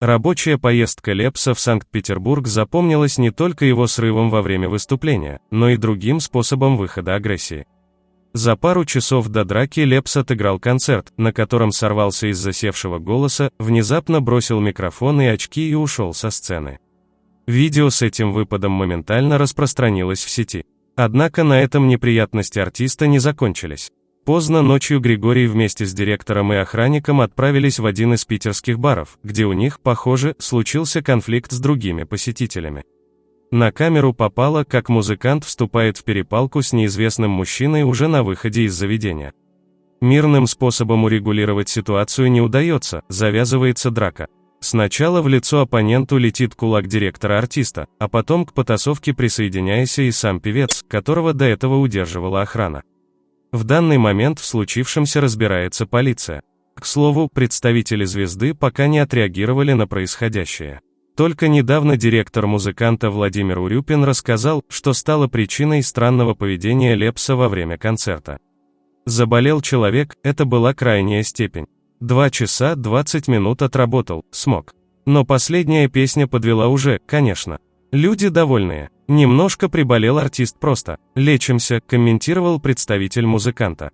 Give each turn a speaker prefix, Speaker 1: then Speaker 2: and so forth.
Speaker 1: Рабочая поездка Лепса в Санкт-Петербург запомнилась не только его срывом во время выступления, но и другим способом выхода агрессии. За пару часов до драки Лепс отыграл концерт, на котором сорвался из засевшего голоса, внезапно бросил микрофон и очки и ушел со сцены. Видео с этим выпадом моментально распространилось в сети. Однако на этом неприятности артиста не закончились. Поздно ночью Григорий вместе с директором и охранником отправились в один из питерских баров, где у них, похоже, случился конфликт с другими посетителями. На камеру попало, как музыкант вступает в перепалку с неизвестным мужчиной уже на выходе из заведения. Мирным способом урегулировать ситуацию не удается, завязывается драка. Сначала в лицо оппоненту летит кулак директора артиста, а потом к потасовке присоединяется и сам певец, которого до этого удерживала охрана. В данный момент в случившемся разбирается полиция. К слову, представители звезды пока не отреагировали на происходящее. Только недавно директор музыканта Владимир Урюпин рассказал, что стало причиной странного поведения Лепса во время концерта. Заболел человек, это была крайняя степень. Два часа 20 минут отработал, смог. Но последняя песня подвела уже, конечно. Люди довольные. Немножко приболел артист просто. Лечимся, комментировал представитель музыканта.